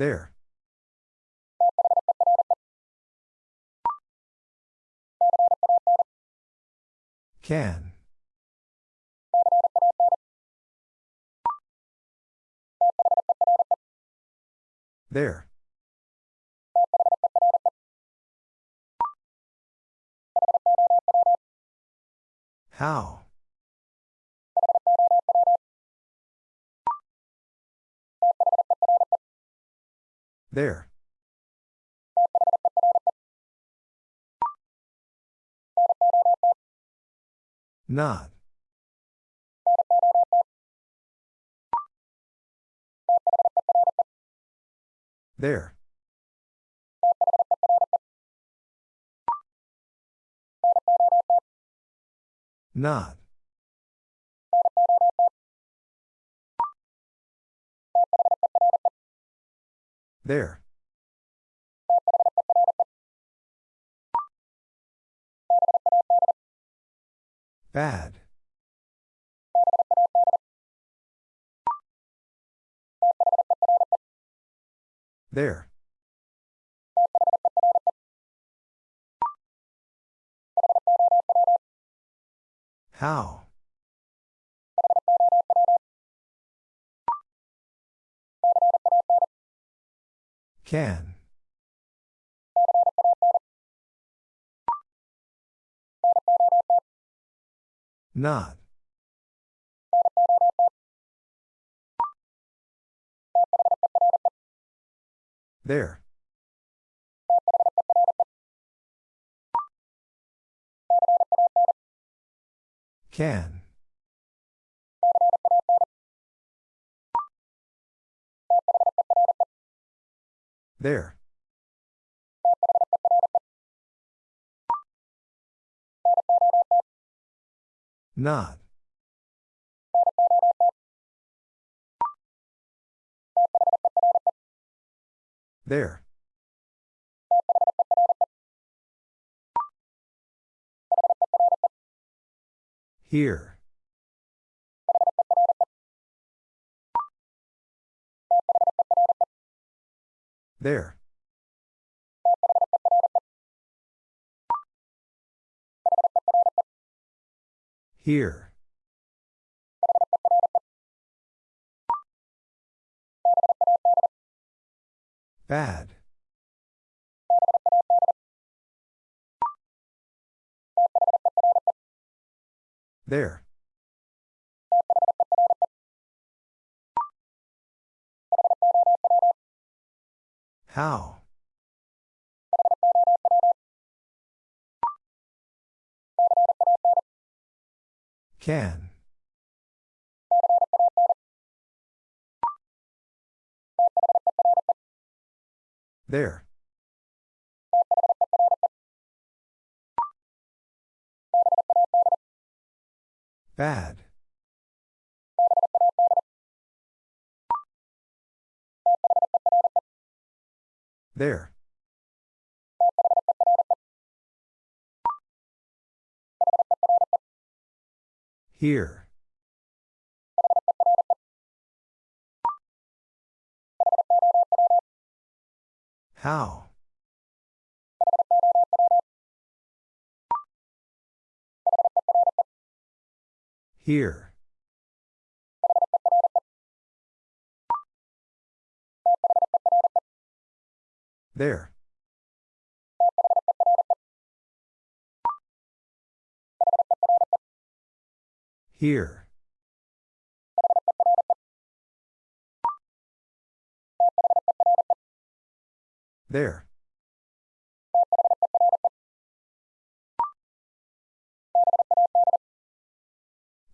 There. Can. There. How? There. Not. There. Not. There. Bad. There. How? Can. Not. There. Can. There. Not. There. Here. There. Here. Bad. There. How? Can. There. Bad. There. Here. How? Here. There. Here. There.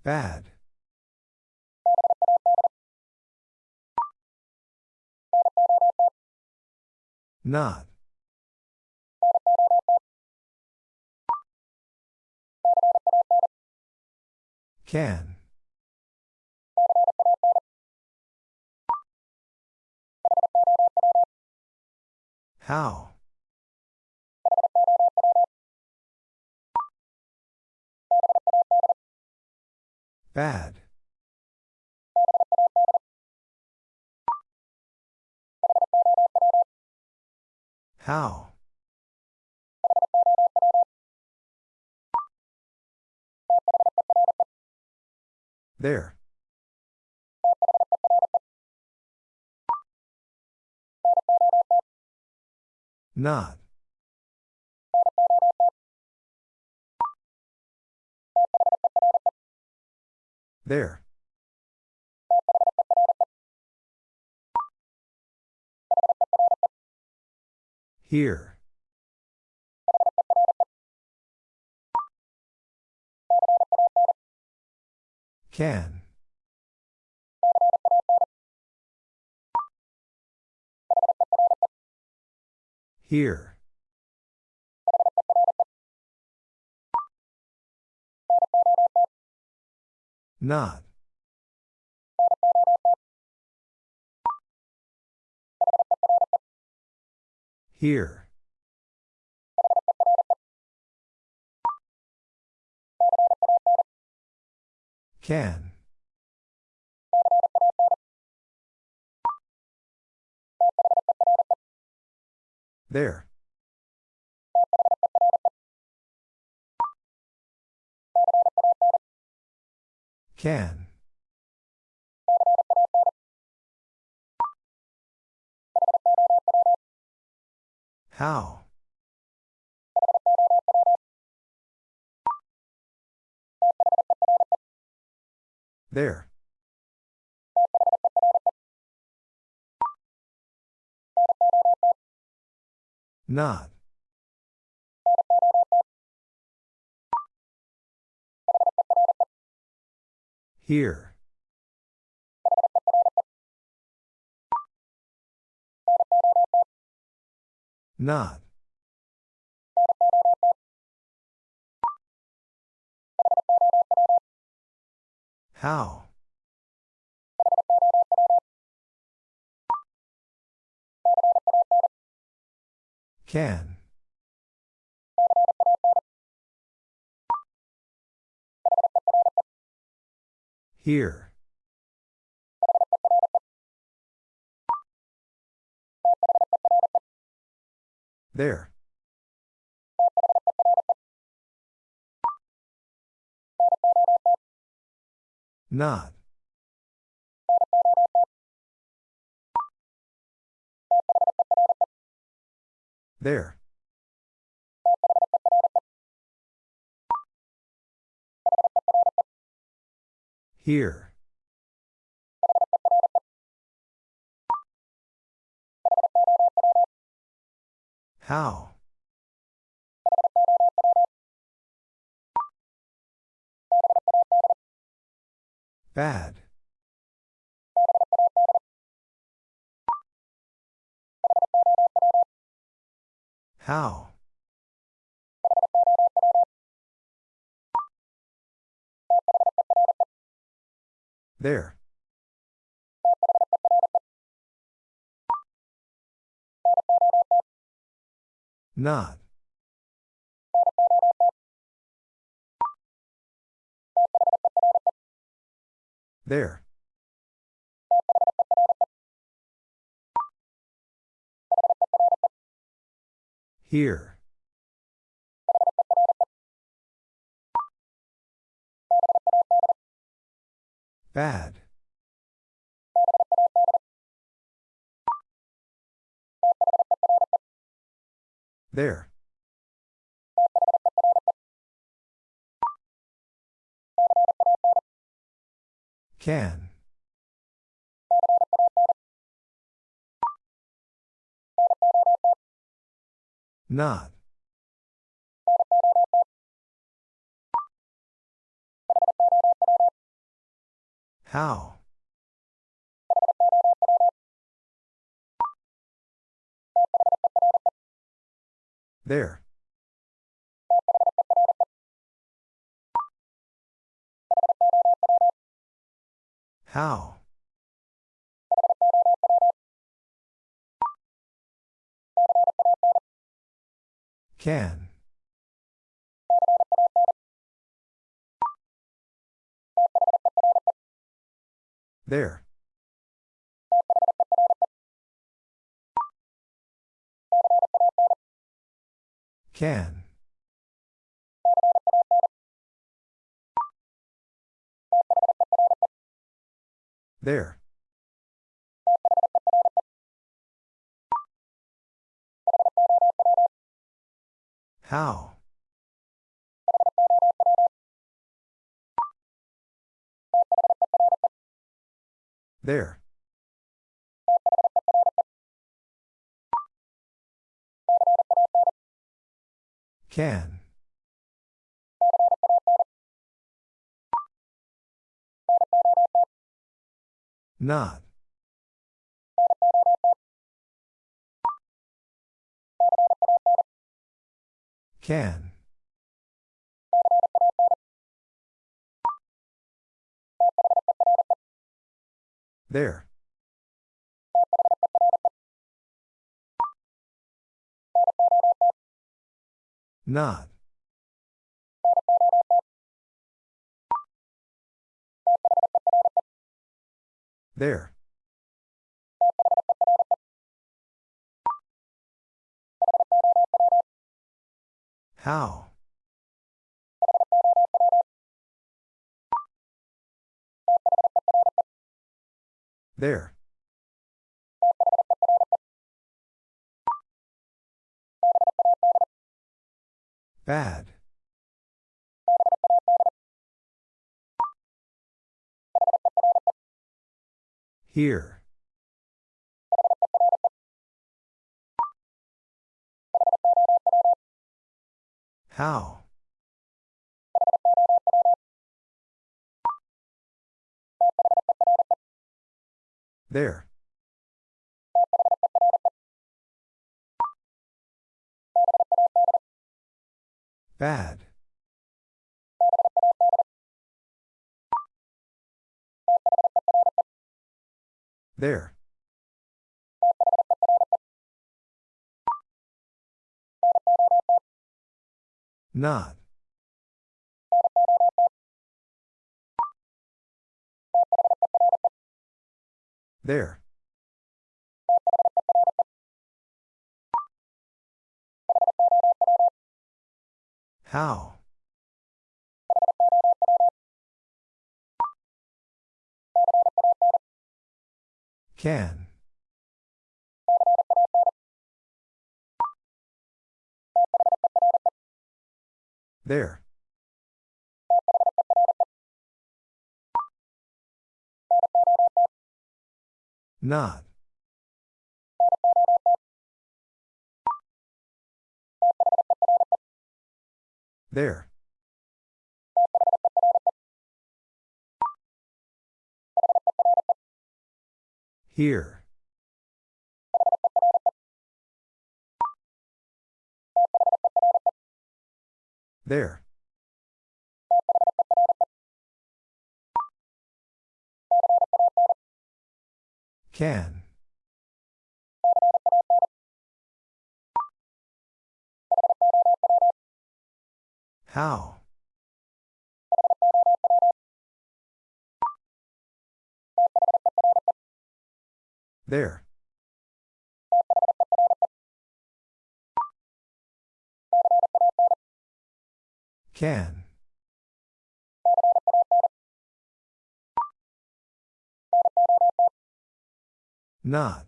Bad. Not. Can. How? Bad. How? There. Not. There. Here. Can. Here. Not. Here. Can. There. Can. How? There. Not. Here. Not. How? Can. Here. There. Not. There. Here. How? Bad. How? There. Not. There. Here. Bad. There. Can. Not. How? There. How? Can. There. Can. There. How? There. Can. Not. Can. There. Not. There. How? There. Bad. Here. How? There. Bad. There. Not. There. How? Can. There. Not. There. Here. There. Can. How? There. Can. Not.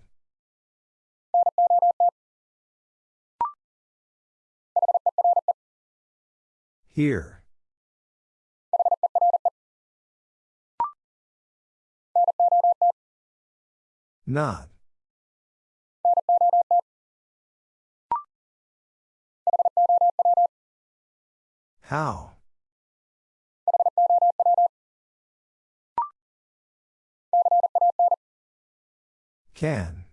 Here. Not. How? Can.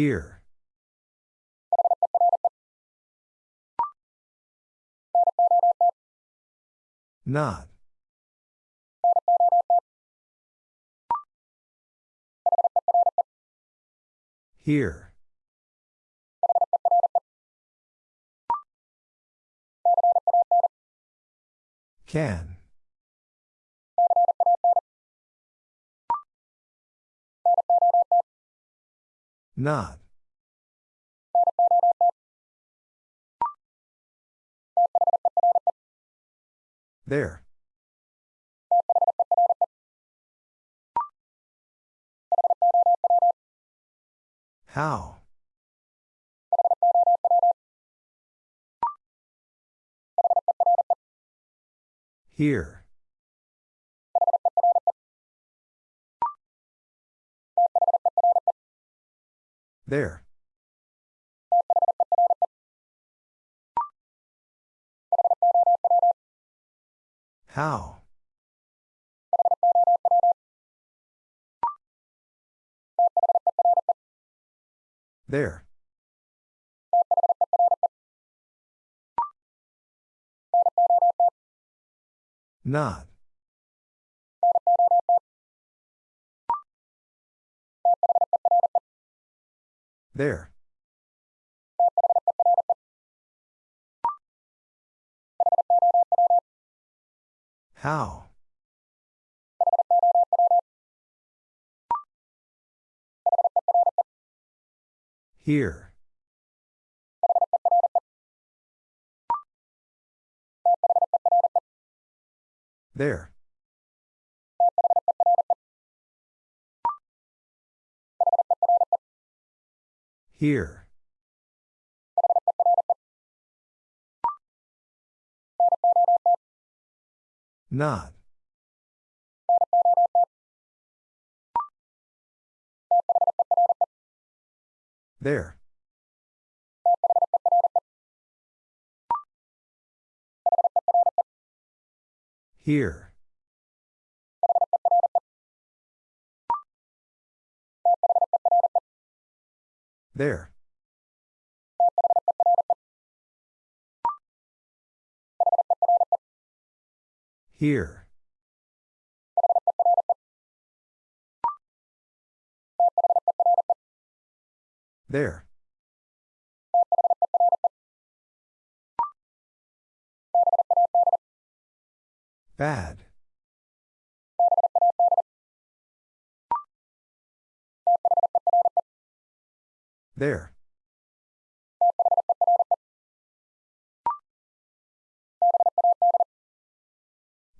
Here. Not. Here. Can. Not. There. How? Here. There. How? There. Not. There. How? Here. There. Here. Not. There. Here. There. Here. There. Bad. There.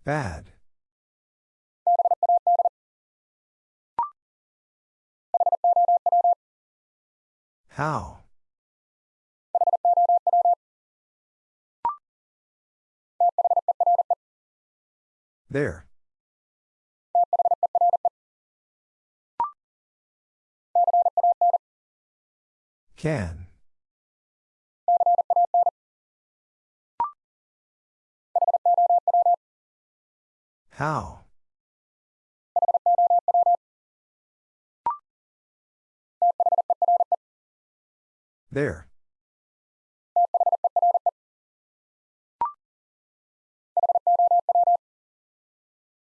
Bad. How? There. Can. How? There.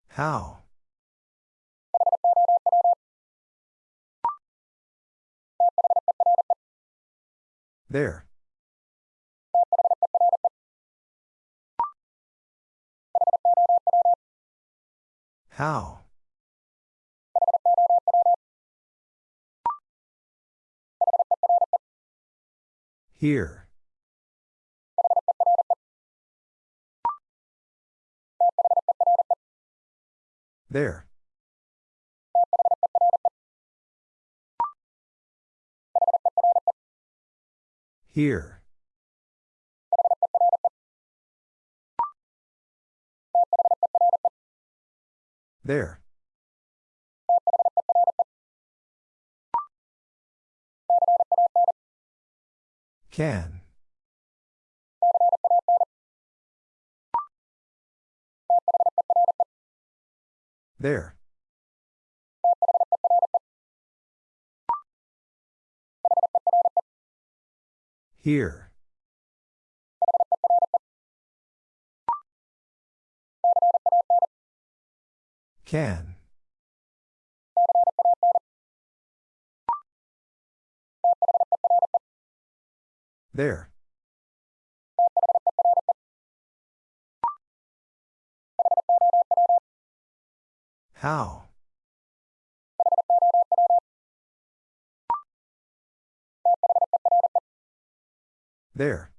How? There. How? Here. There. Here. There. Can. There. Here. Can. There. How? There.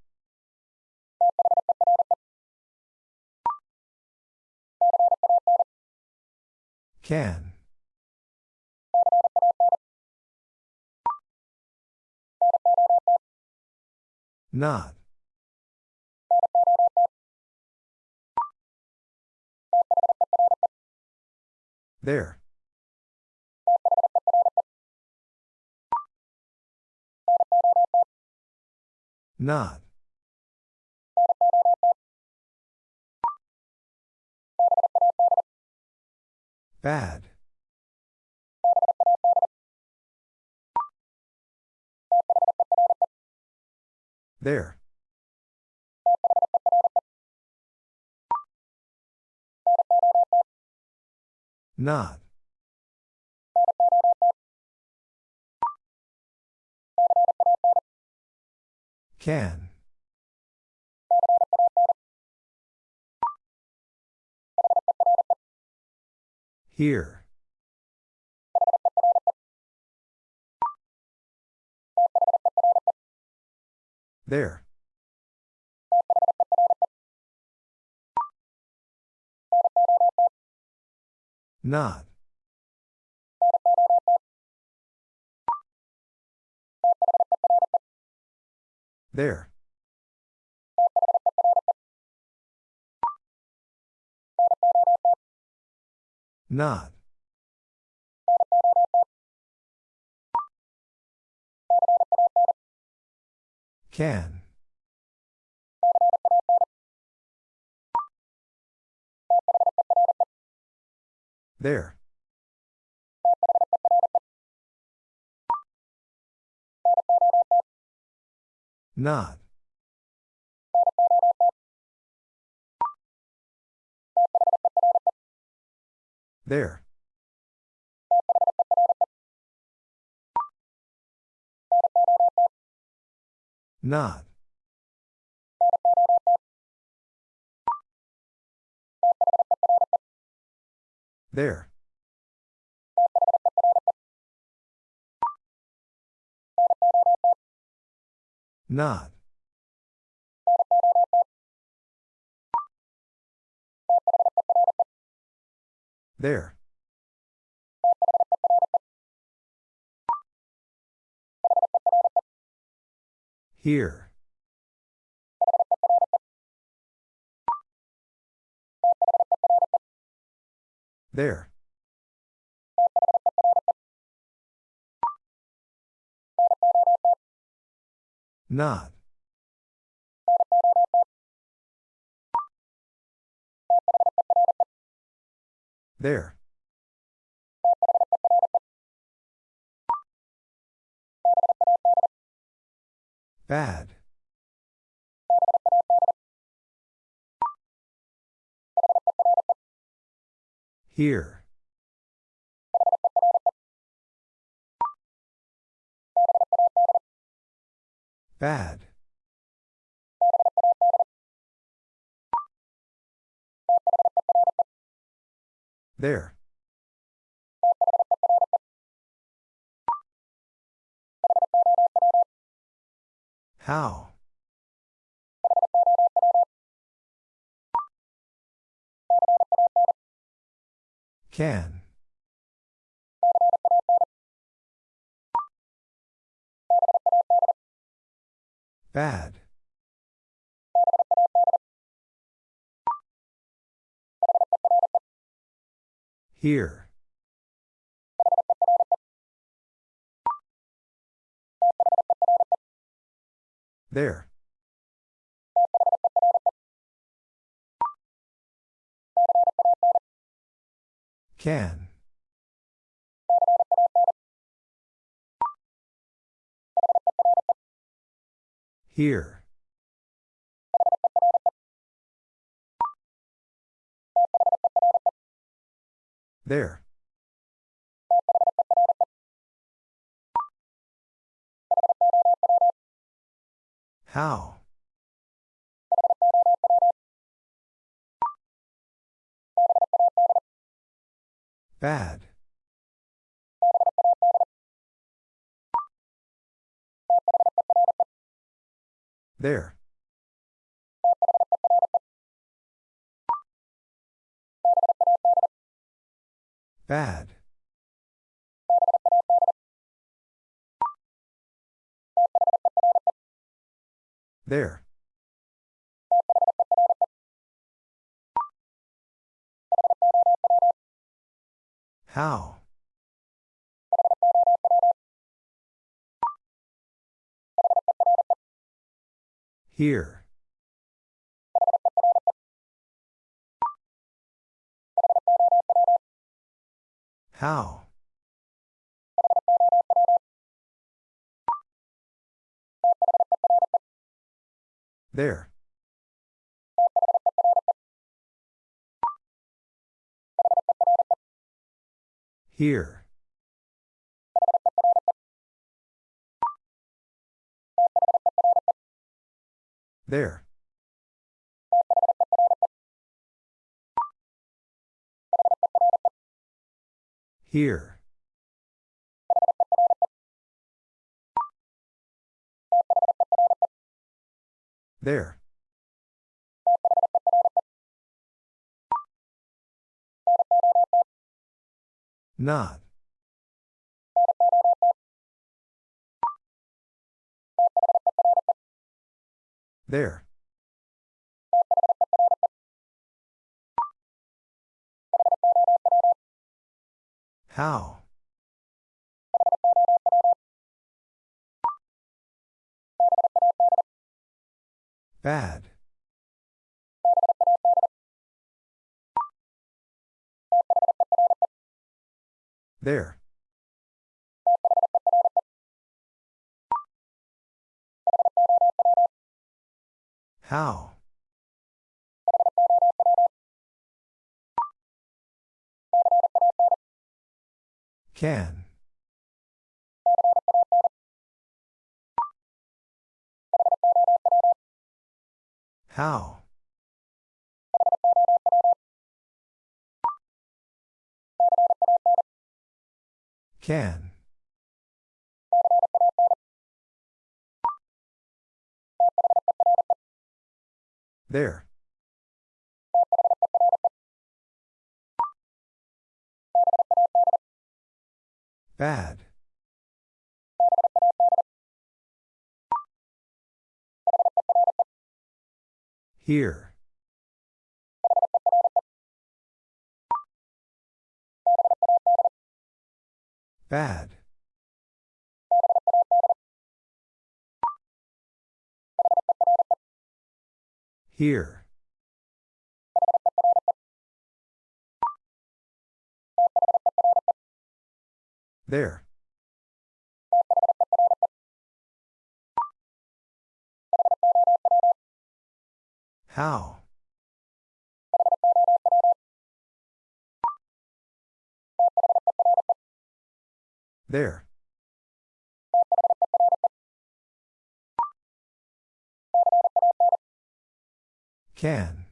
Can. Not. There. Not. Bad. There. Not. Can. Here. There. Not. There. Not. Can. There. Not. There. Not. There. Not. There. Here. There. Not. There. Bad. Here. Bad. There. How? Can. Bad. Here. There. Can. Here. There. How? Bad. There. Bad. There. How? Here. How? There. Here. There. Here. There. Not. There. How? Bad. There. How? Can. How? Can. There. Bad. Here. Bad. Here. There. How? There. Can.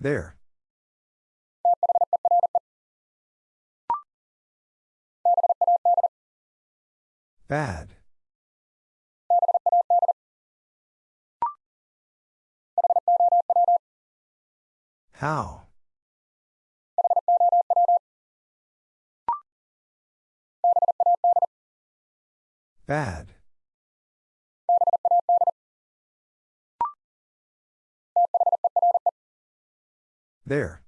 There. Bad. How? Bad. There.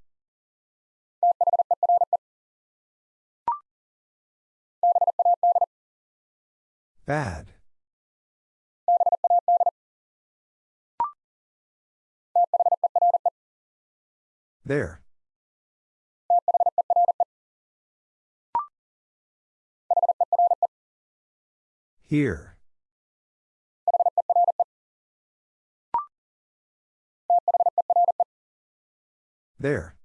Bad. There. Here. There.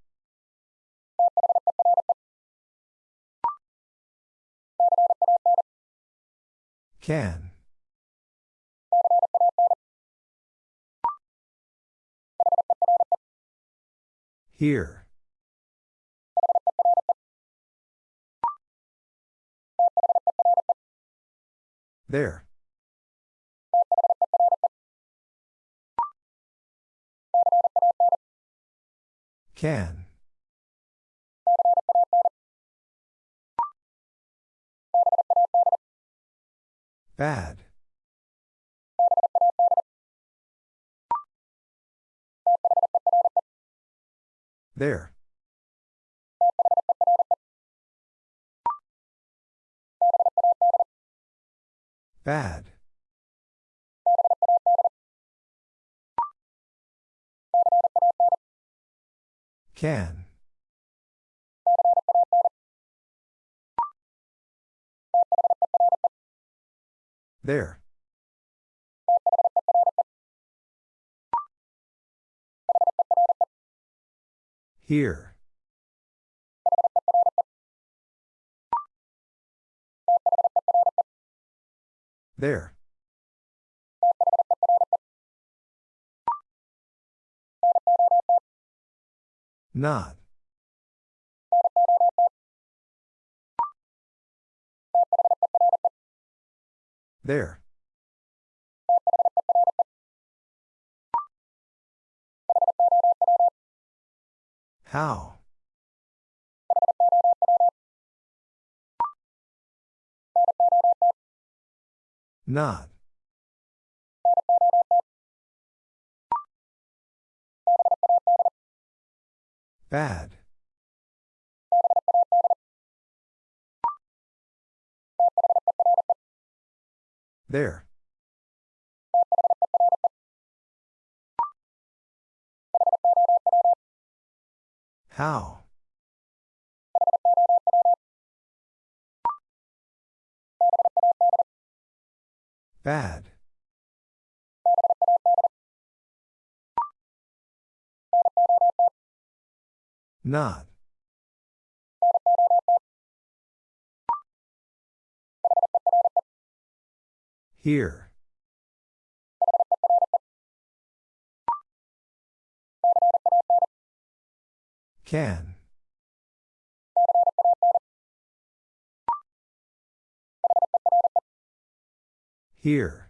Can. Here. There. Can. Bad. There. Bad. Can. There. Here. There. Not. There. How? Not. Bad. There. How? Bad. Not. Here. Can. Here.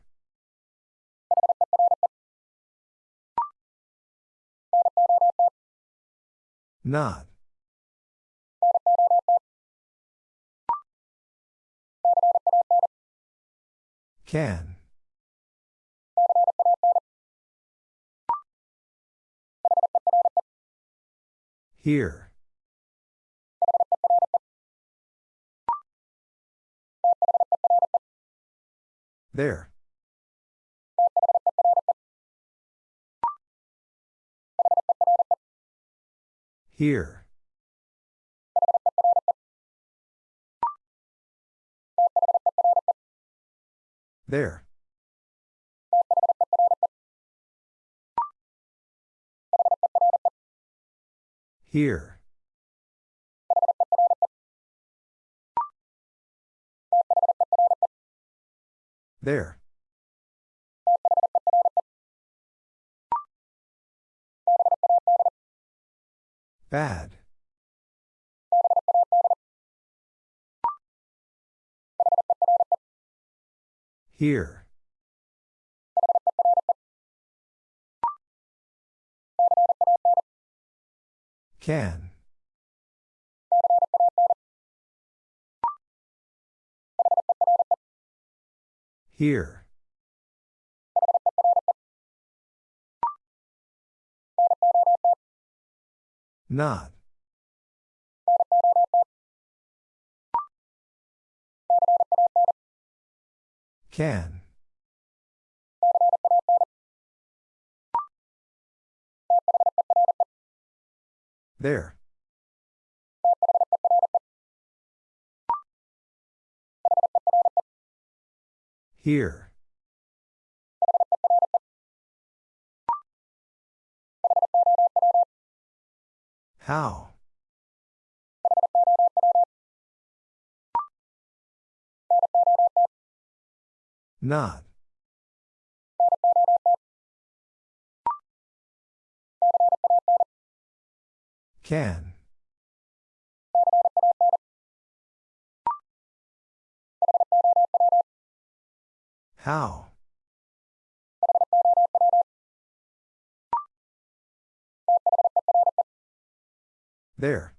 Not. Can. Here. There. Here. There. Here. There. Bad. Here. Can. Here. Not. Can. There. Here. How? Not. Can. How? There.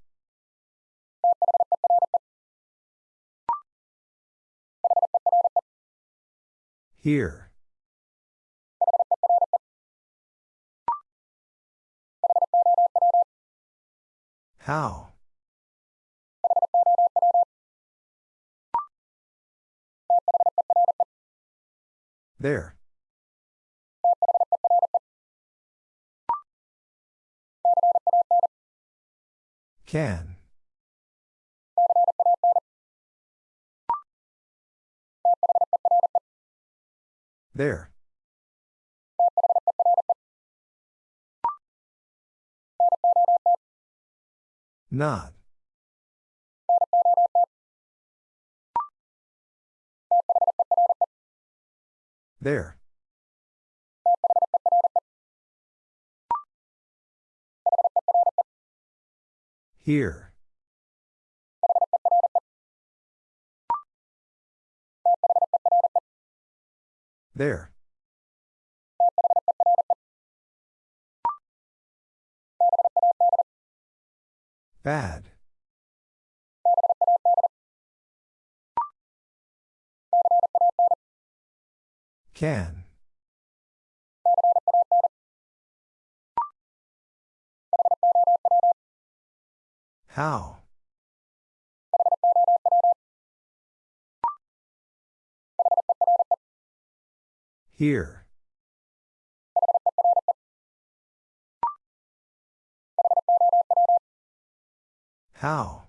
Here. How? There. Can. There. Not. There. Here. There. Bad. Can. How? Here. How?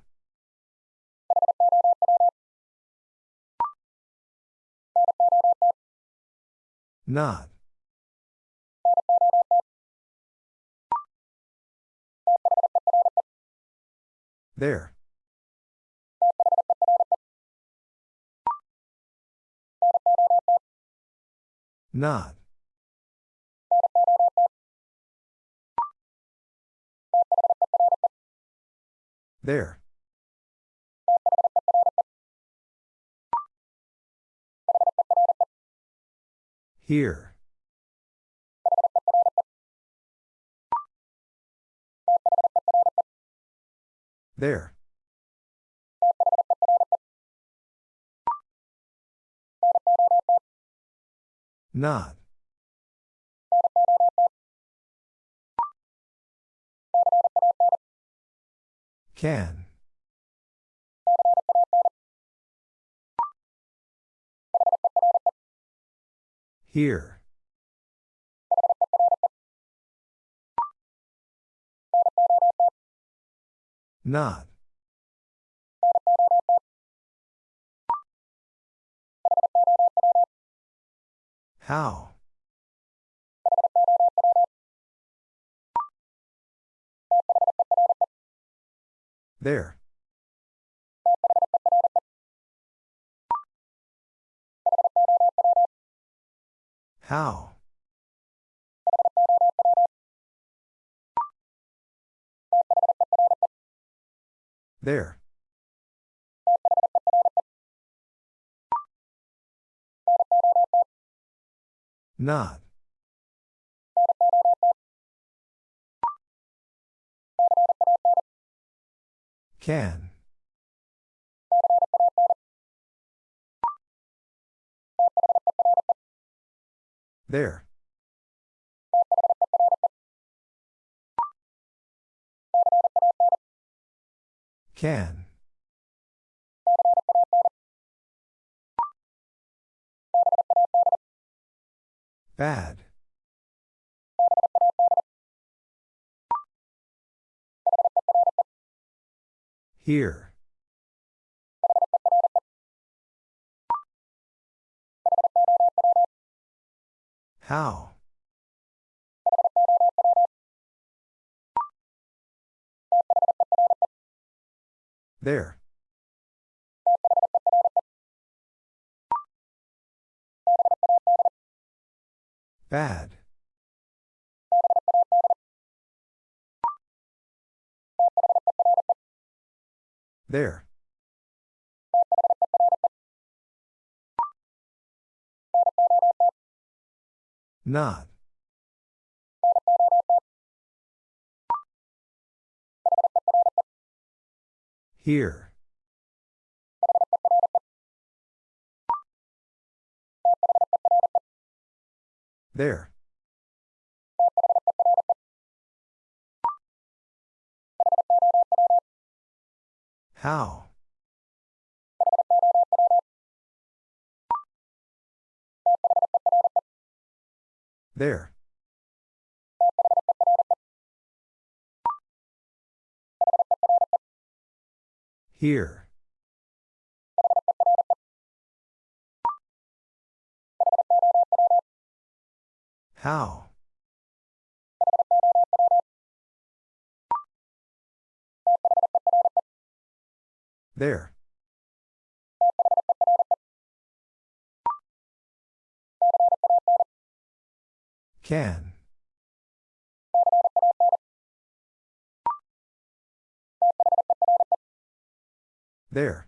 Not. There. Not. There. Here. There. Not. Can. Here. Not. How? There. How? There. Not. Can. There. Can. Bad. Here. How? There. Bad. There. Not. Here. There. How? There. Here. How? There. Can. There.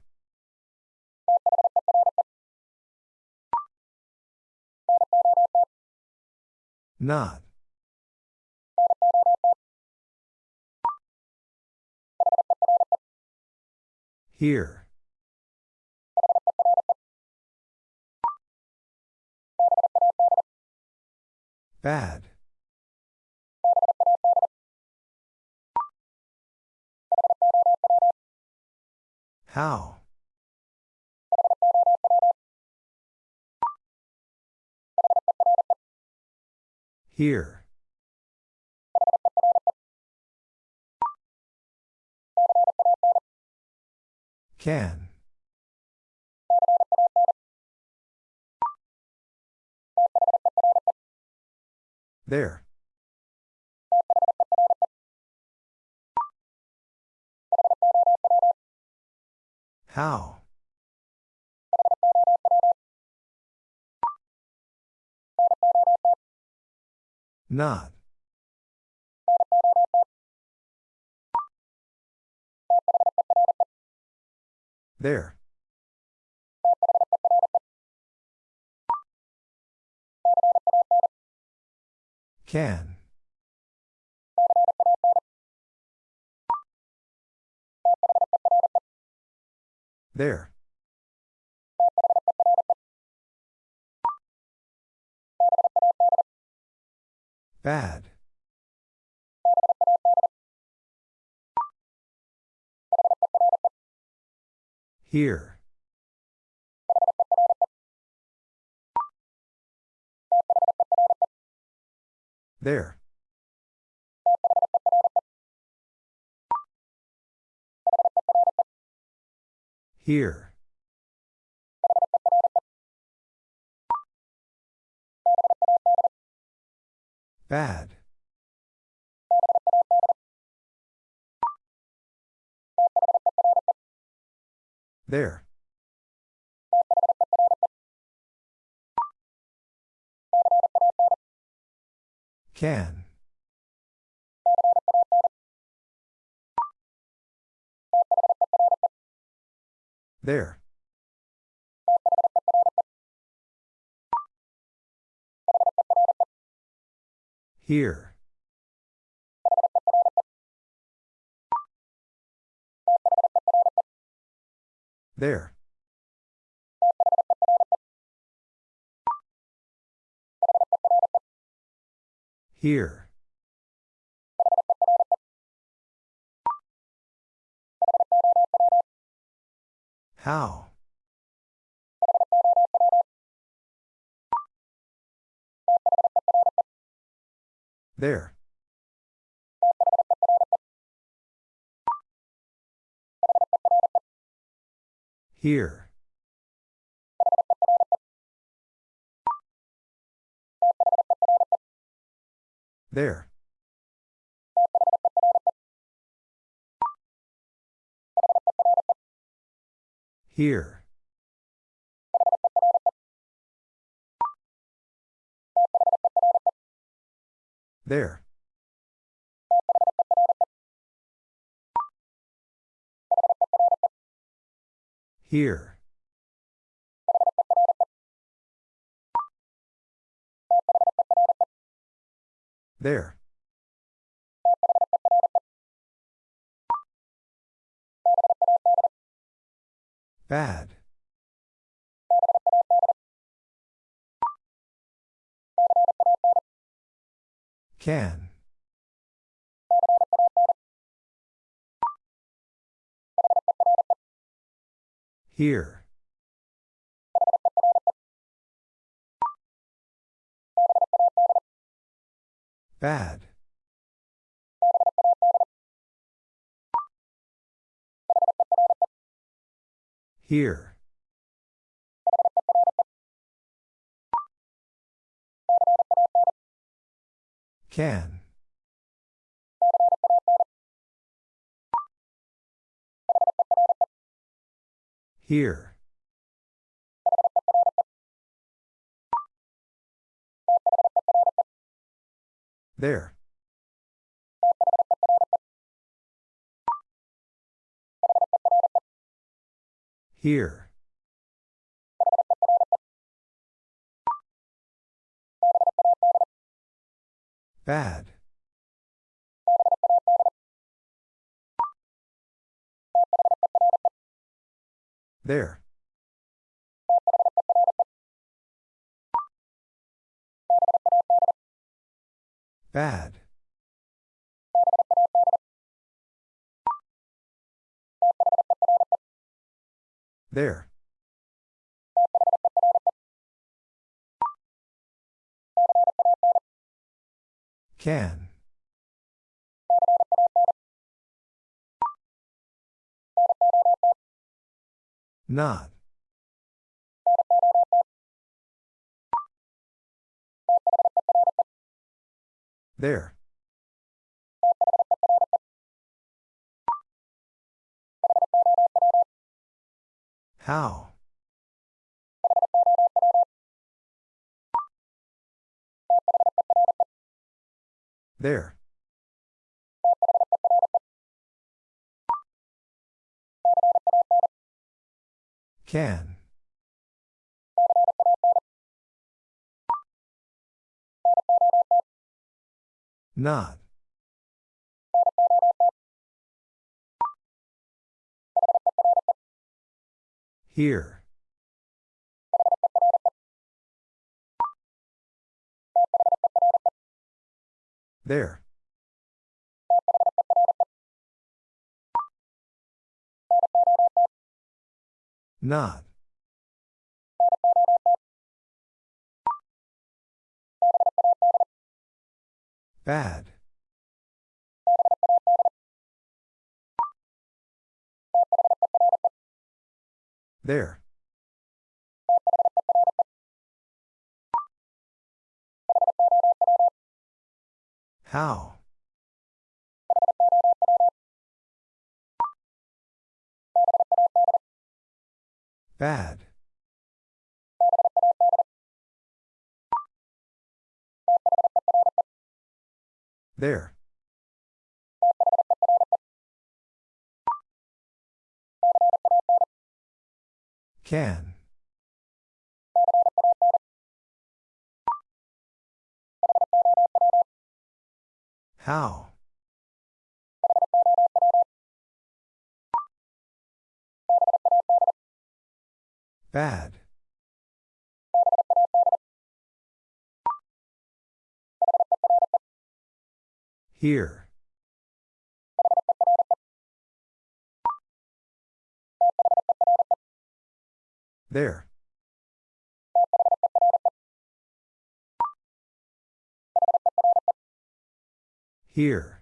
Not. Here. Bad. How? Here. Can. There. How? Not. There. Can. There. Bad. Here. There. Here. Bad. There. Can. There. Here. There. Here. How? There. Here. There. Here. There. Here. There. Bad. Can. Here. Bad. Here. Can. Here. There. Here. Bad. There. Bad. There. Can. Not. There. How? There. Can. Not. Here. There. Not. Bad. There. How? Bad. There. Can. How? Bad. Here. There. Here.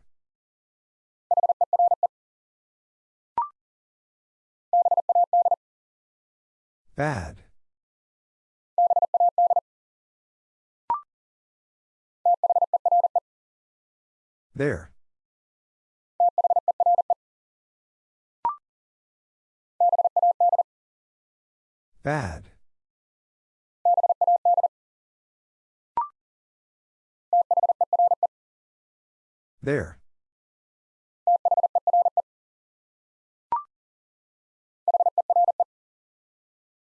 Bad. There. Bad. There.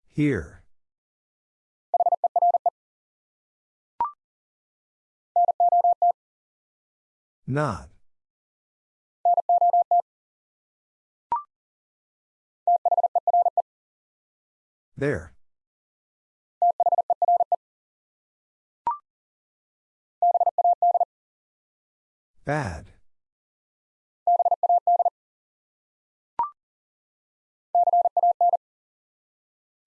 Here. Not. There. Bad.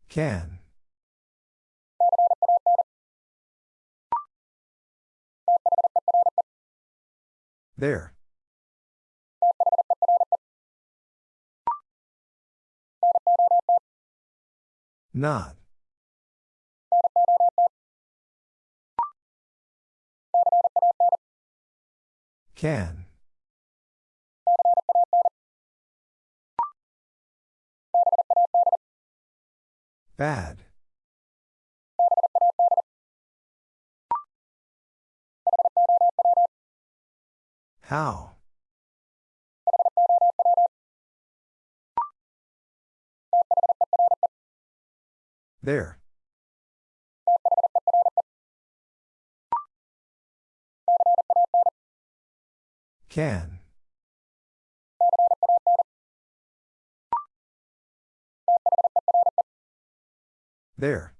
Can. There. Not. Can. Bad. How? There. Can. There.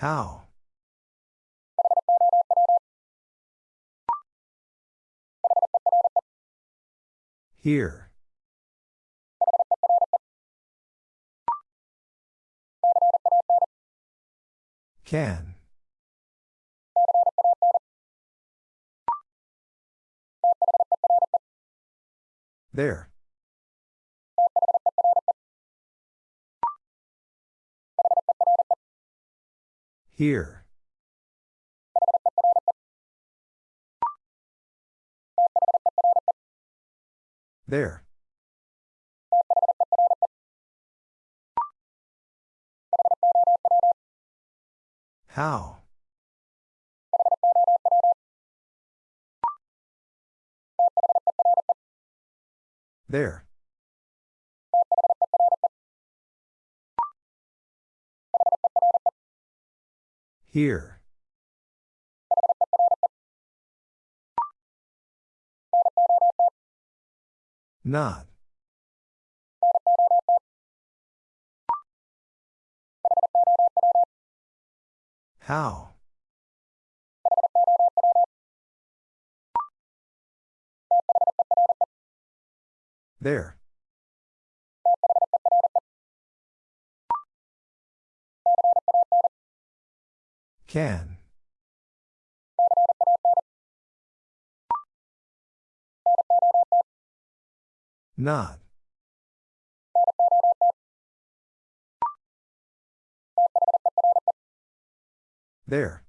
How? Here. Can. There. Here. There. How? There. Here. Not. How? There. Can. Not. There.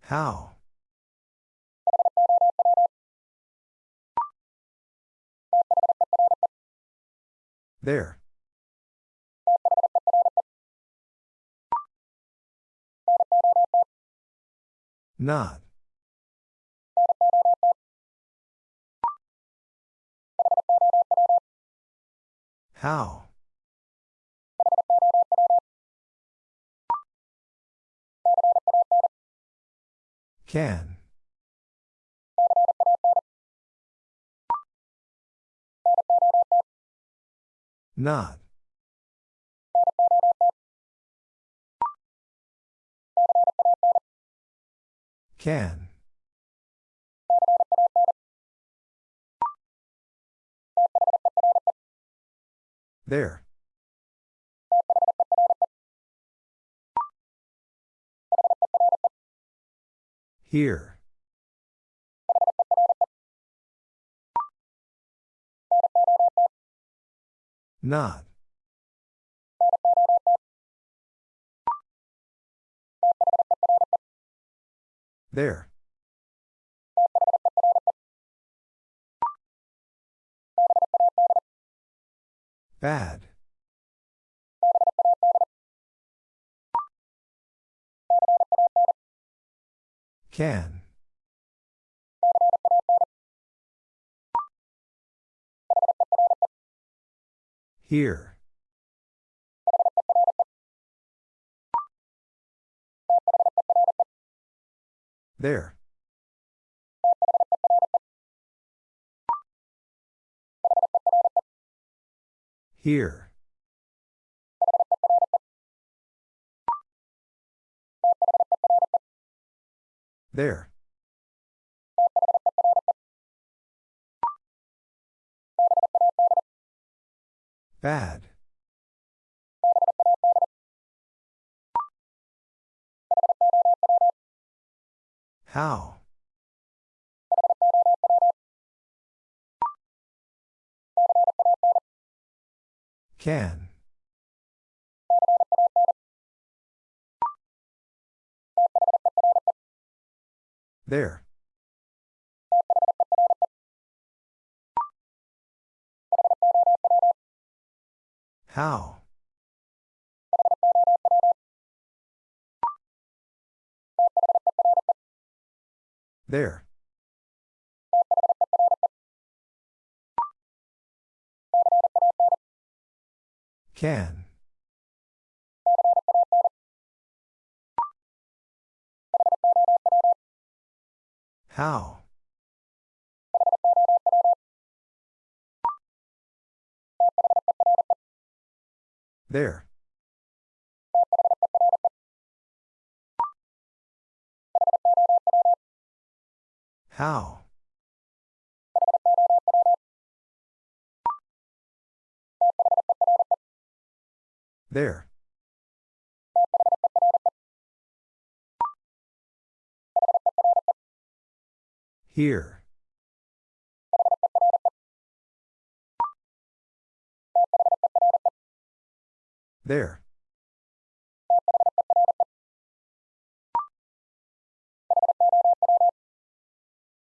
How? There. Not. How? Can. Not. Can. There. Here. Not. There. Bad. Can. Here. There. Here. There. Bad. How? Can. There. How? There. Can. How? There. How? There. Here. There.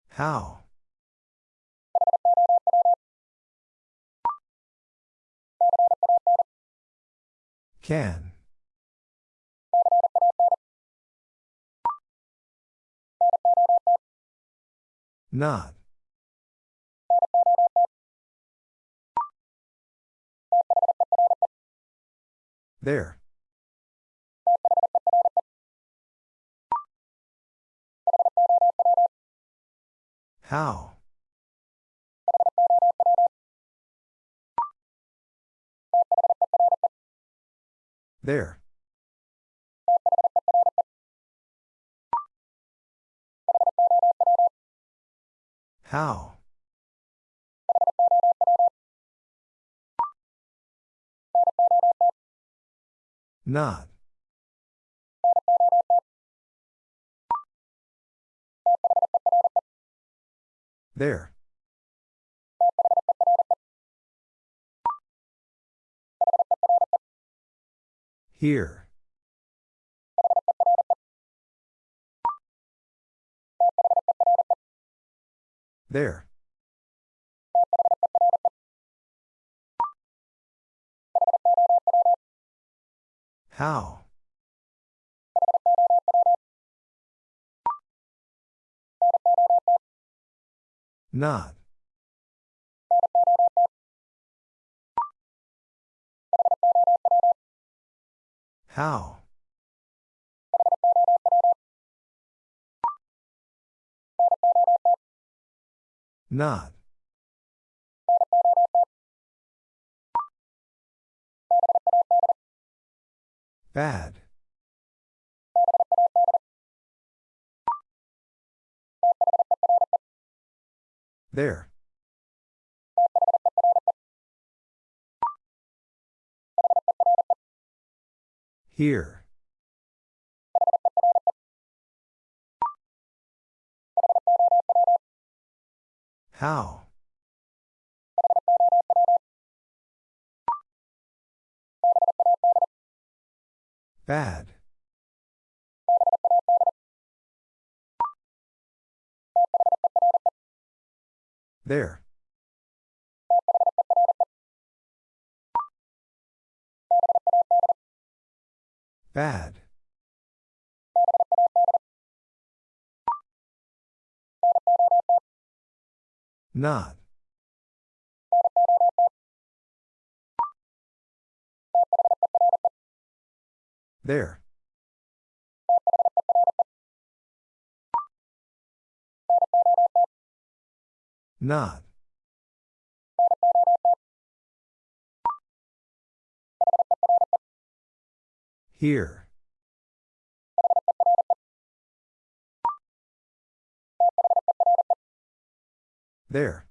How? Can. Not. There. How? There. How? Not. There. Here. There. How? Not. How? Not. Bad. There. Here. How? Bad. There. Bad. Not. There. Not. Here. There.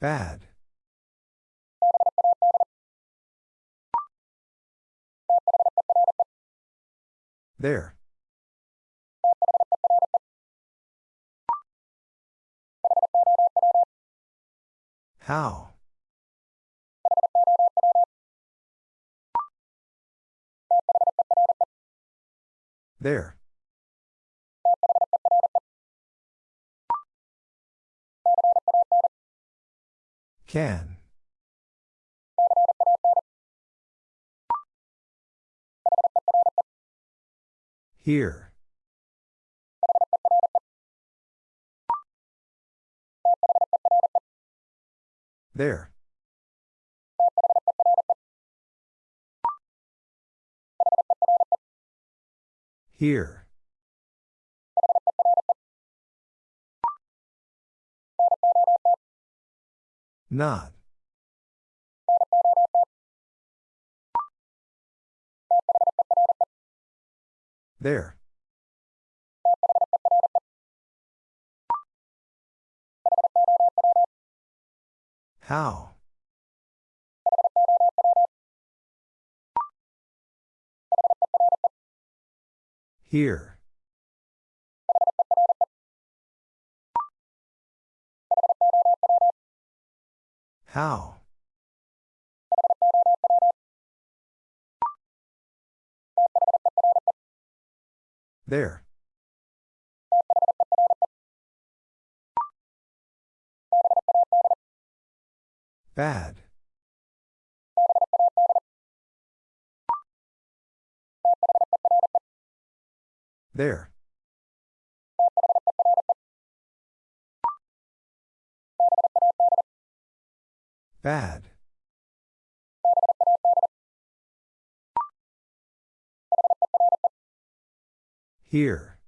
Bad. There. How? There. Can. Here. There. Here. Not. There. How? Here. How? There. Bad. There. Bad. Here.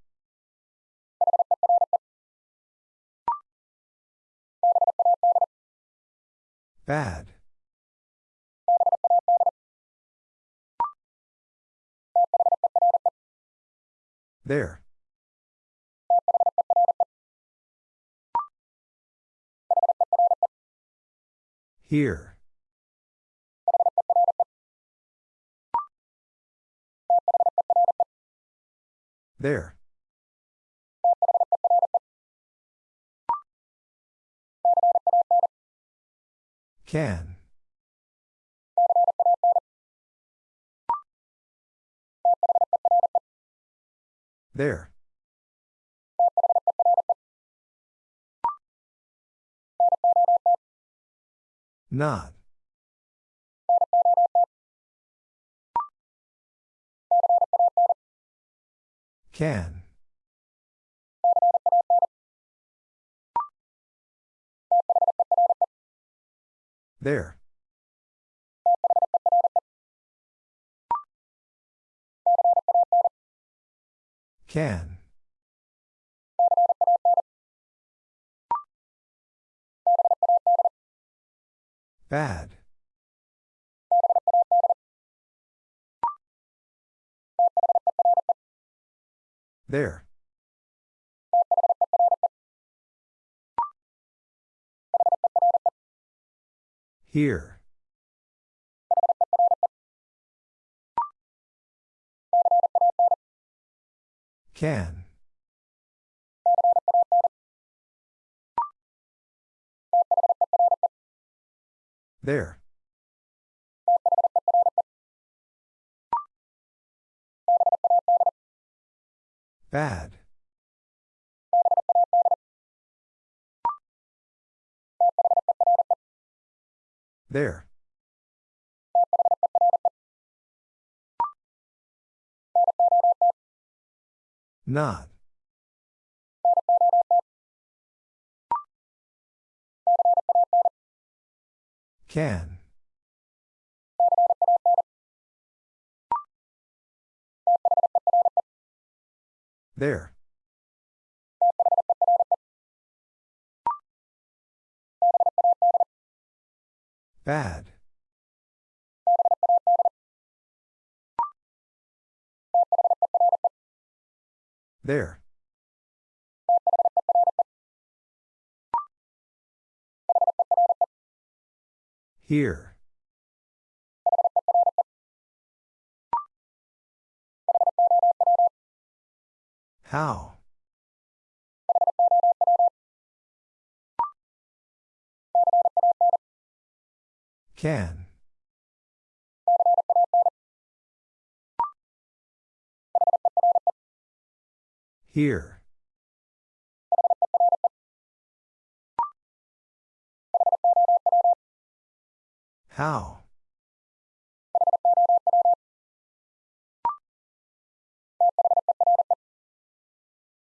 Bad. There. Here. There. Can. There. Not. Can. There. Can. Bad. There. Here. Can. There. Bad. There. Not. Can. There. Bad. There. Here. How? Can. Here. How?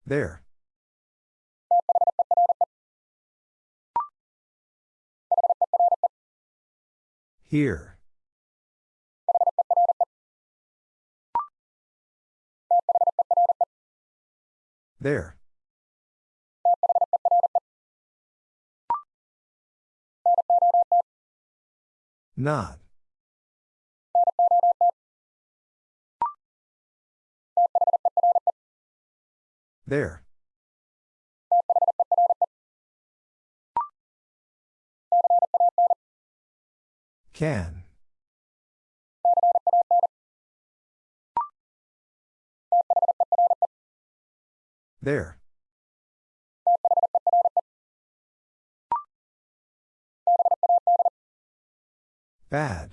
There. Here. There. Not. There. Can. There. Bad.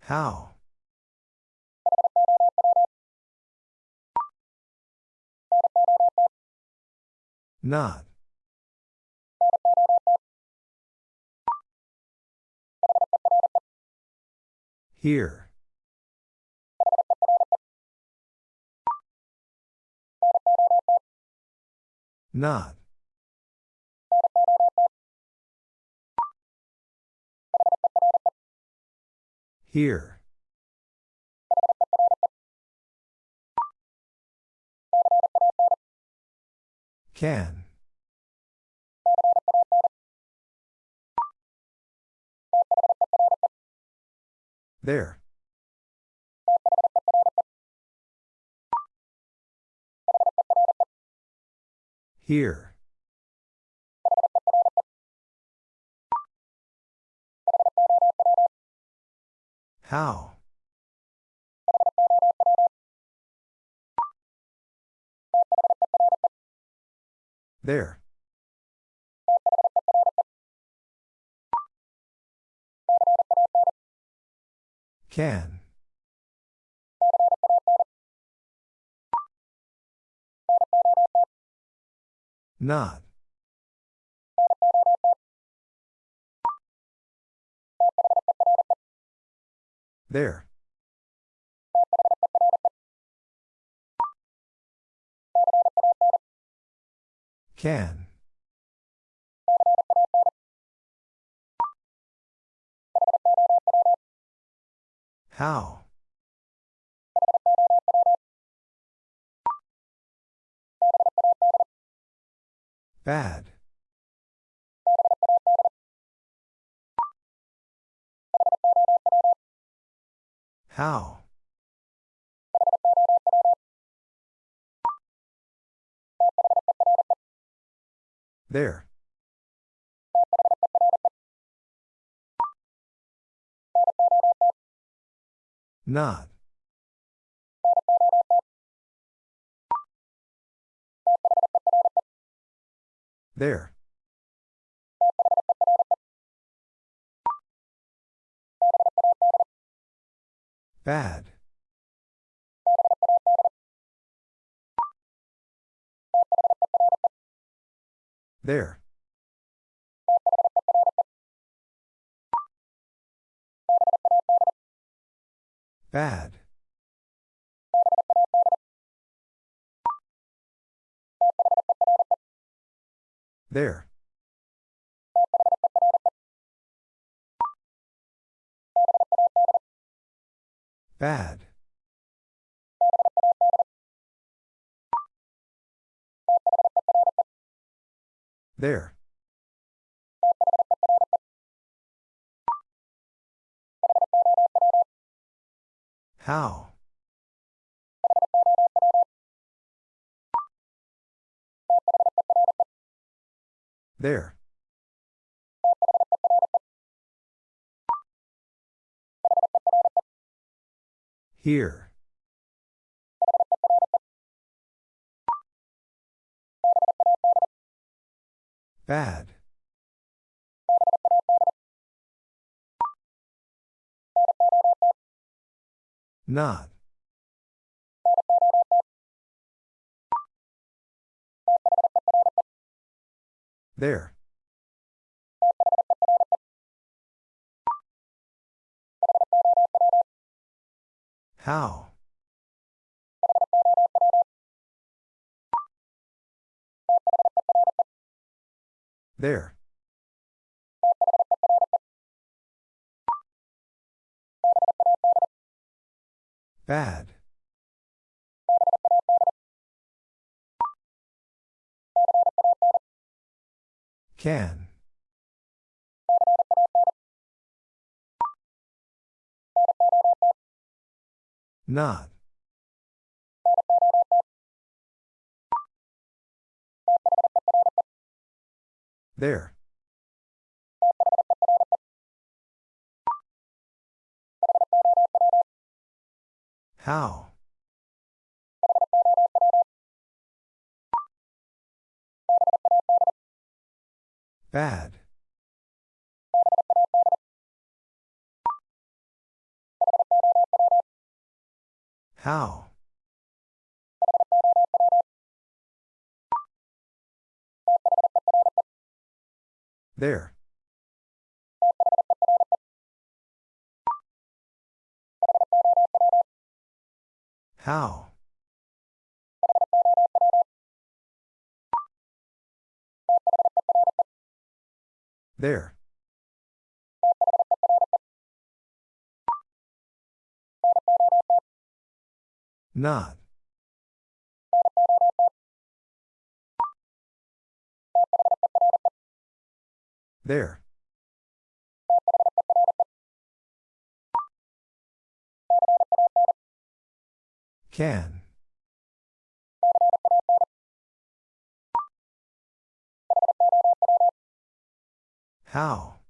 How? Not. Here. Not. Here. Can. There. Here. How? There. Can. Not. There. Can. How? Bad. How? There. Not. There. Bad. There. Bad. There. Bad. There. How? There. Here. Bad. Not. There. How? There. Bad. Can. Not. There. How? Bad. How? There. How? There. Not. There. Can. How?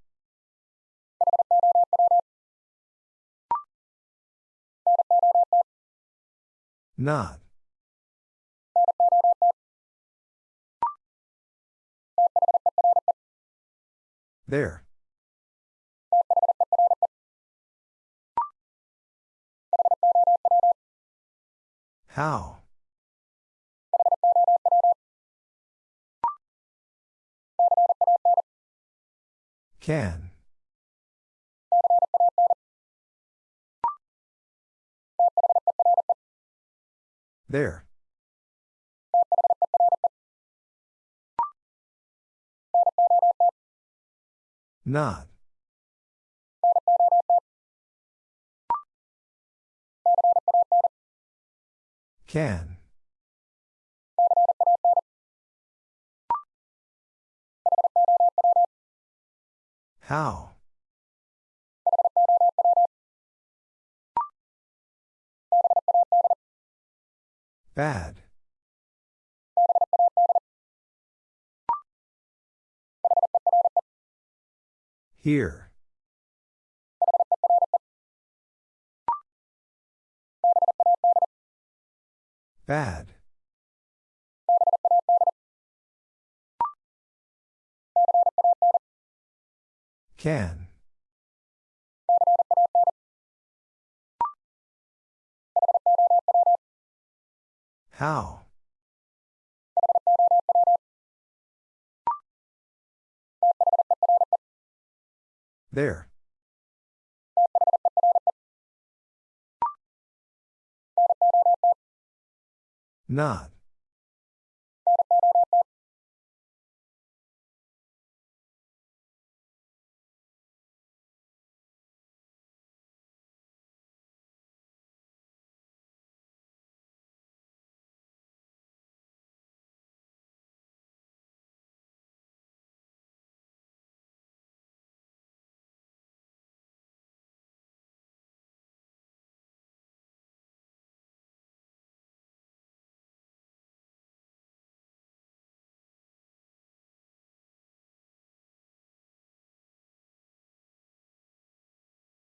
Not. There. How? Can. There. Not. Can. How? Bad. Here. Bad. Can. How? There. Not.